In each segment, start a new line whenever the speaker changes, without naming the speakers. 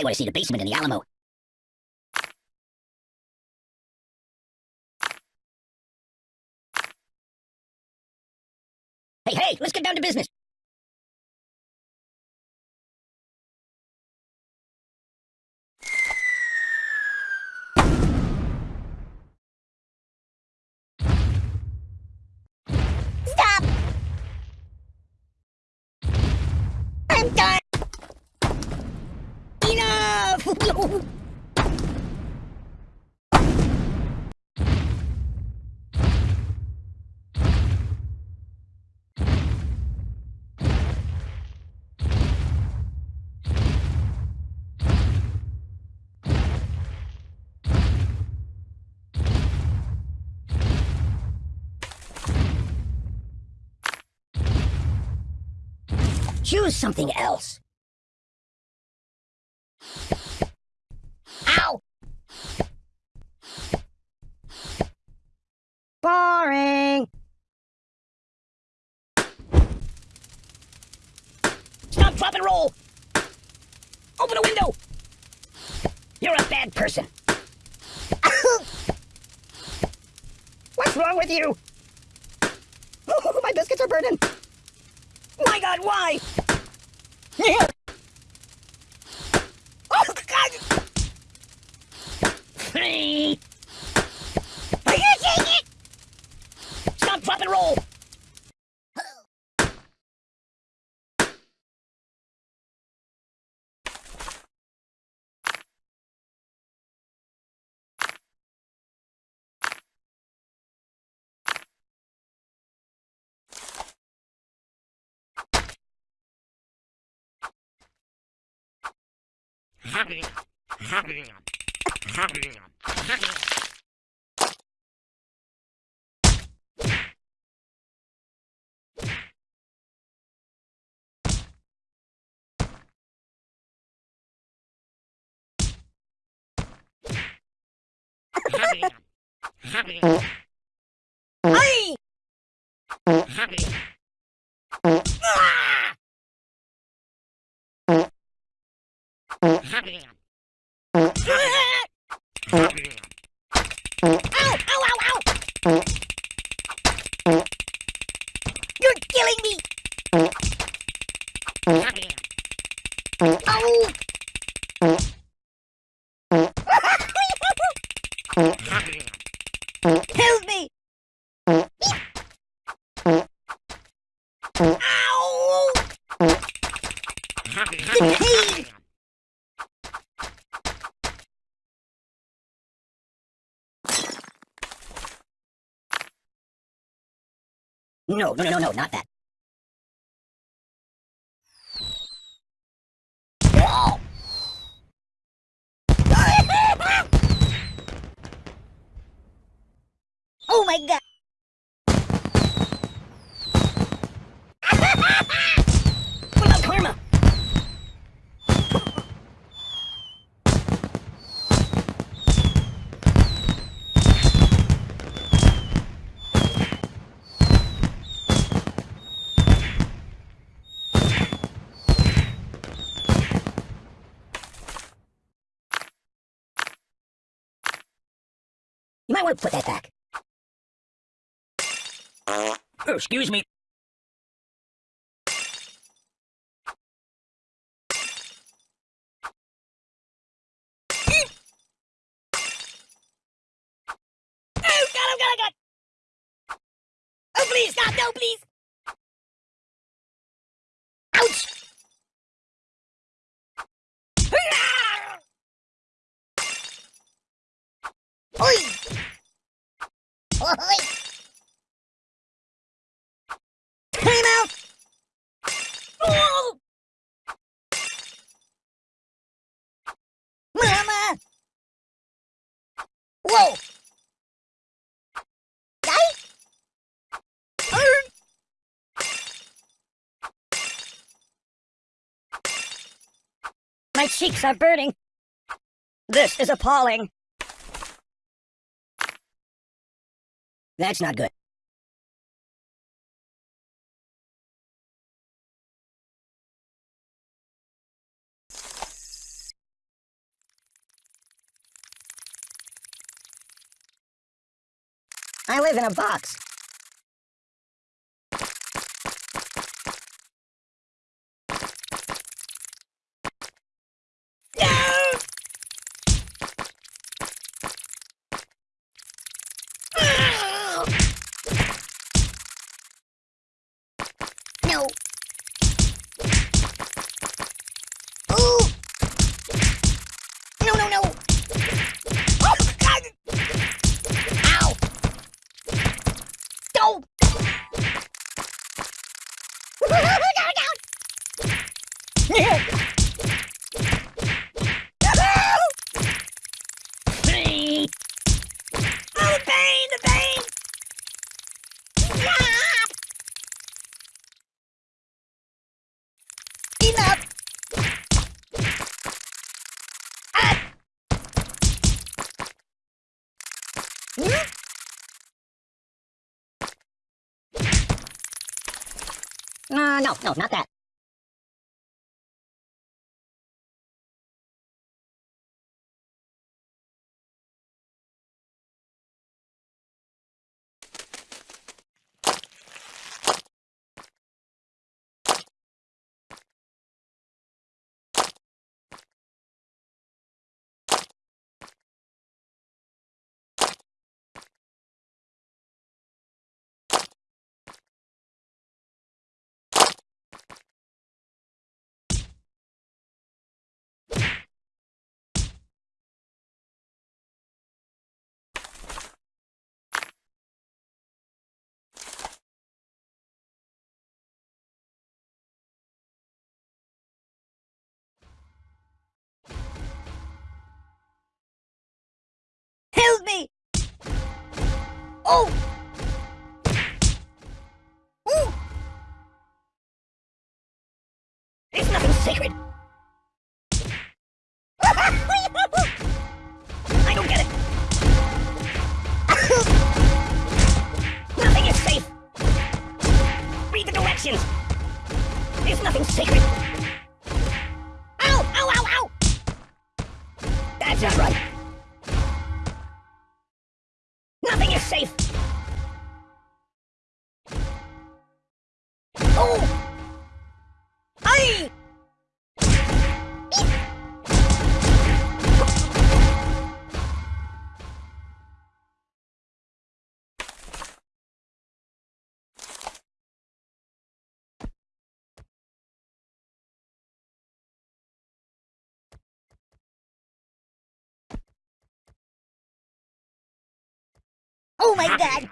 I want to see the basement in the Alamo. Hey, hey, let's get down to business.
Stop! I'm done!
Enough! Choose something else. Ow! Boring! Stop, drop, and roll! Open a window! You're a bad person. What's wrong with you? My biscuits are burning! My God, why? Oh, God! Are Hey! Batman. No, no, no, no, no, not that. Oh! oh my god! what about karma? You might want to put that back. Oh, excuse me. Oh, God, oh, God, oh, God! Oh, please, God, no, please! Ouch! Oi! Oi! Time out! Oh! Mama! Whoa! My cheeks are burning. This is appalling. That's not good. I live in a box.
No! Ah! No. Ooh. No, no, no. Oh, God. Ow. No.
Hey!
Oh, the pain, the pain. Stop. Enough. Ah. Hmm?
Uh, no, no, not that.
Help me! Oh! Ooh!
It's nothing sacred.
My god!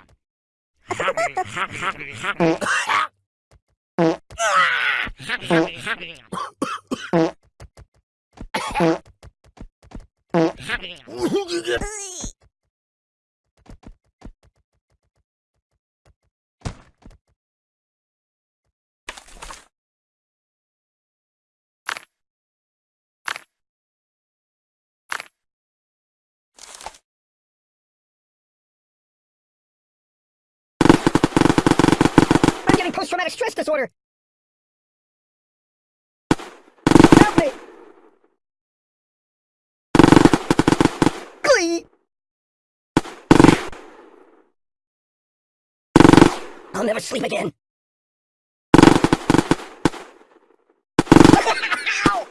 I'm post-traumatic stress disorder. Help me. Glee. I'll never sleep again. Ow!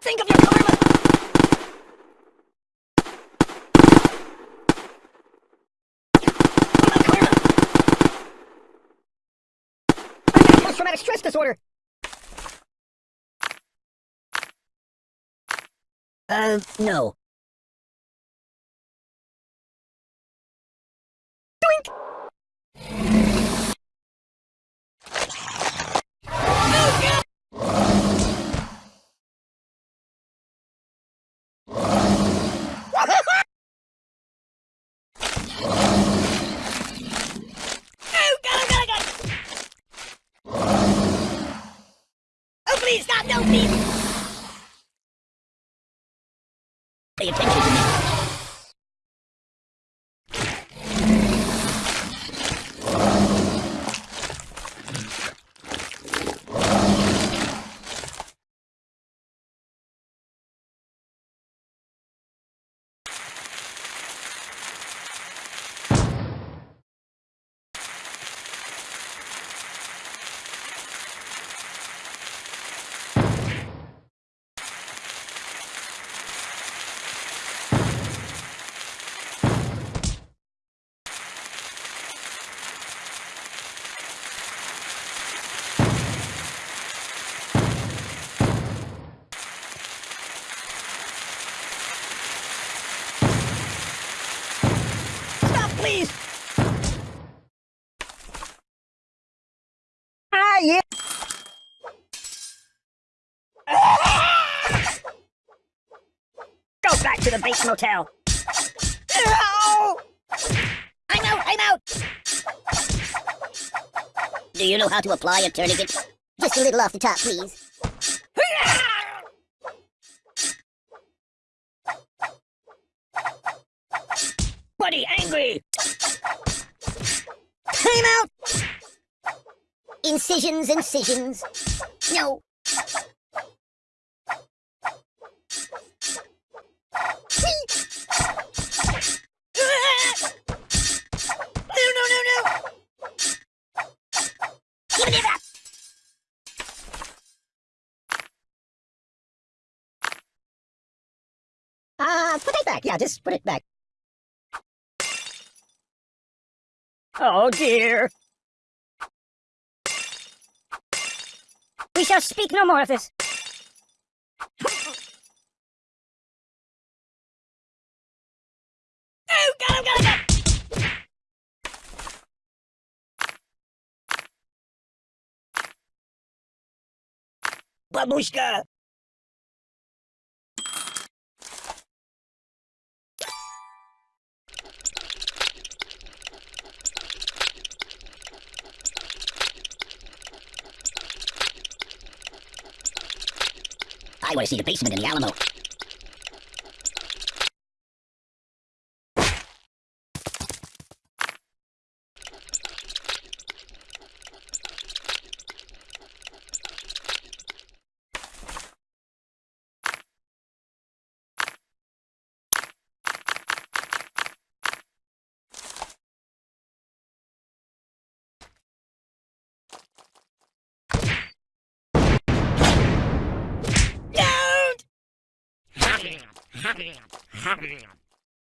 Think of your karma. My karma. I got post-traumatic stress disorder. Uh, no.
Oh god, oh god, oh god! Oh please, stop, no, please!
Pay attention to me.
you. Go back to the Bates Motel. Ow!
I'm out, I'm out! Do you know how to apply a tourniquet? Just a little off the top, please.
Buddy, angry.
Time out! Incisions, incisions. No. No, no, no, no! Give it up!
Ah, put it back. Yeah, just put it back. Oh dear. We shall speak no more of this. Babushka!
I want to see the basement in the Alamo.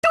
Don't!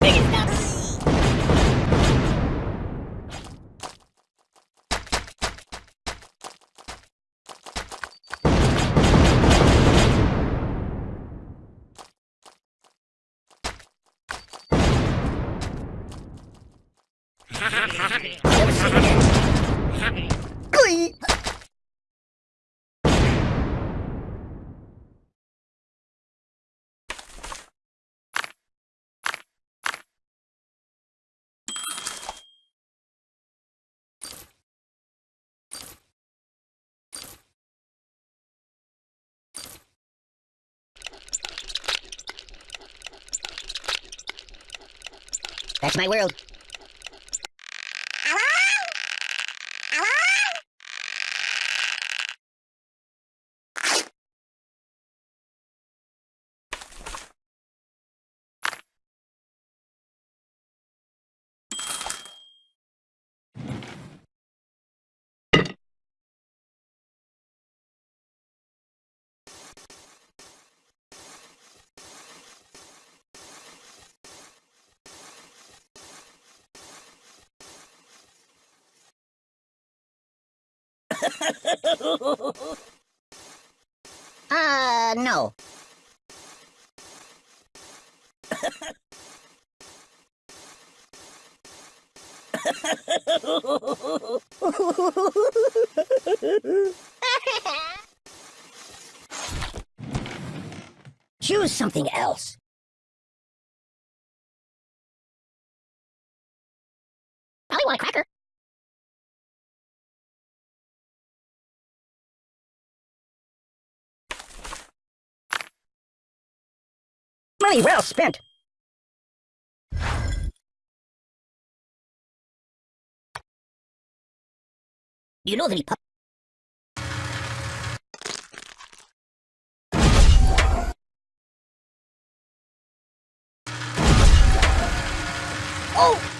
Biggest number!
Glee!
That's my world. Uh, no. Choose something else.
Money well spent.
You know any pub? Oh!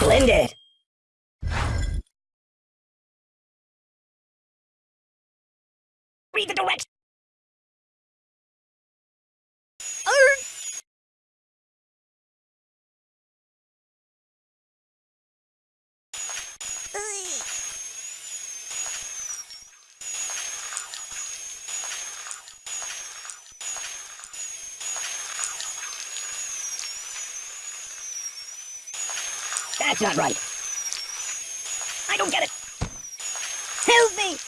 Splendid.
Read the directions.
Er, Ugh.
That's not right. I don't get it.
Help me!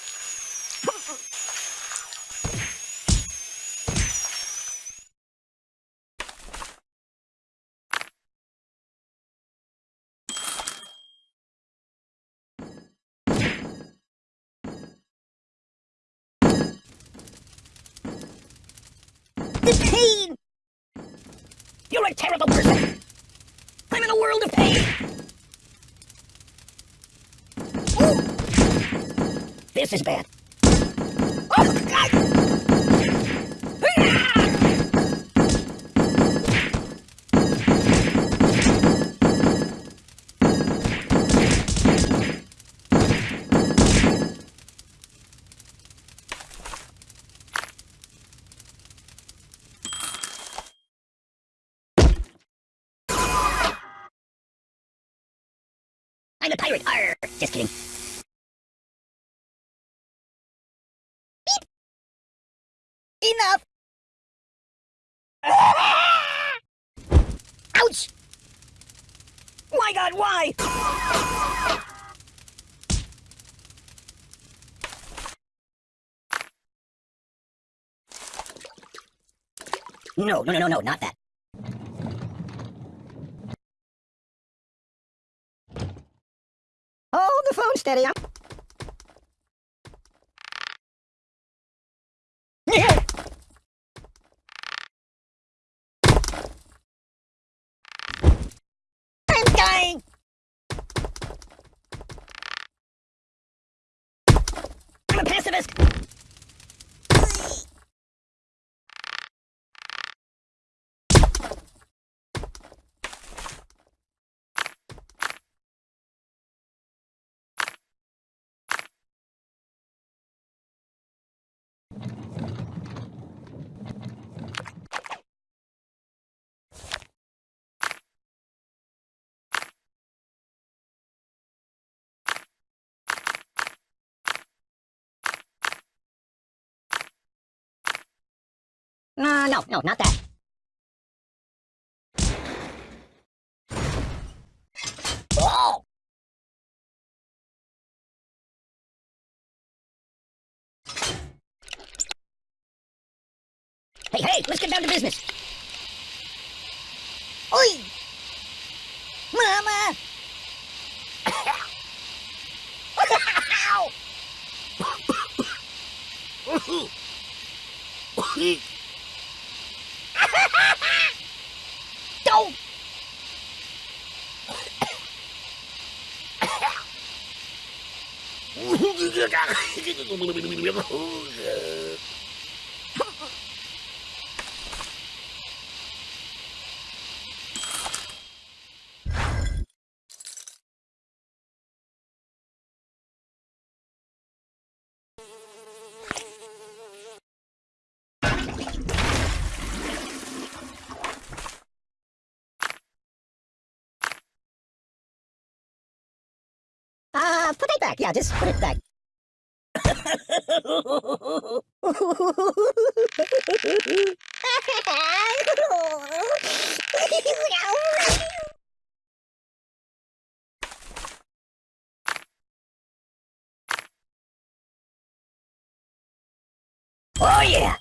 This is bad. I'm a pirate. Arr! Just kidding.
Enough!
Ouch! My God, why? No, no, no, no, no, not that. Hold the phone steady. I'm...
I'm dying!
I'm a pacifist. Uh, no, no, not that. Oh! Hey, hey, let's get down to business.
Oi! Mama!
Ow!
Don't!
Uh, put it back. Yeah, just put it back. Oh, yeah!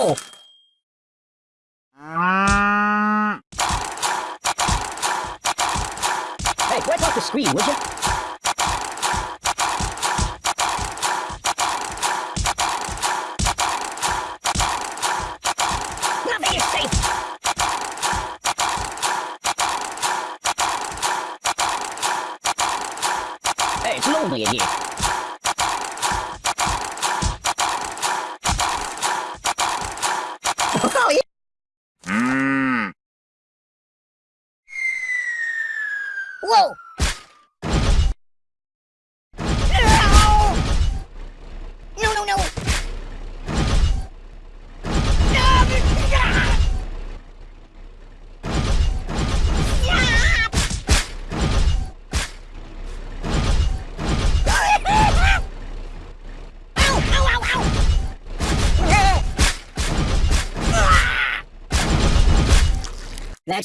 Ow! Hey, wipe off the screen, would you? Hey, it's lonely in here.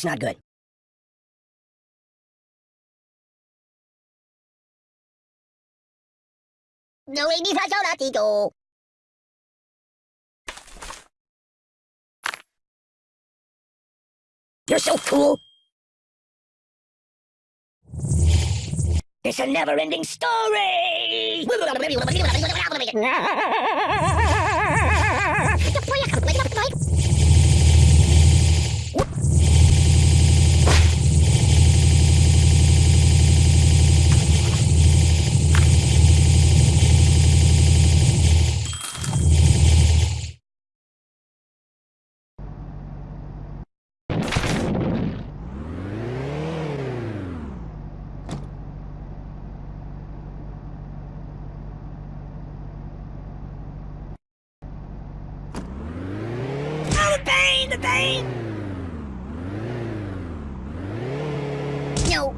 That's not good. No, hindi sa siya dito. You're so cool. It's a never-ending story.
Pain, the pain!
No.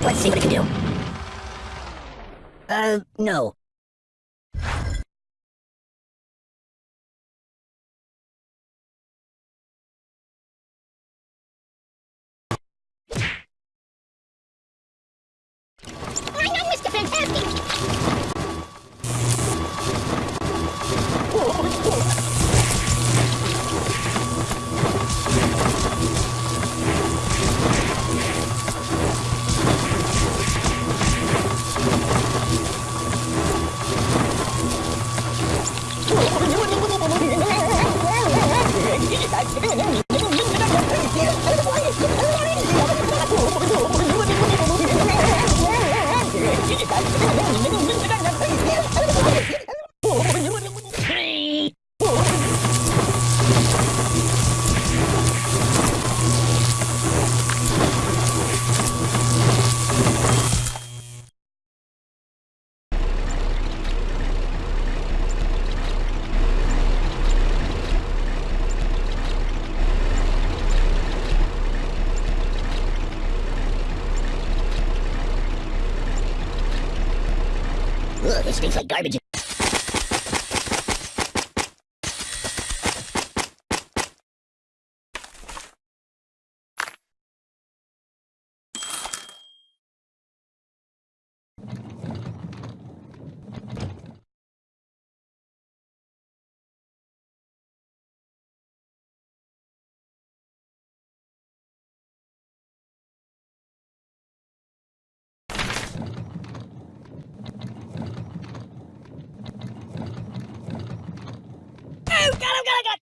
Let's see what it can do. Uh, no. Ugh, stinks like garbage.
God, oh, God, oh, God!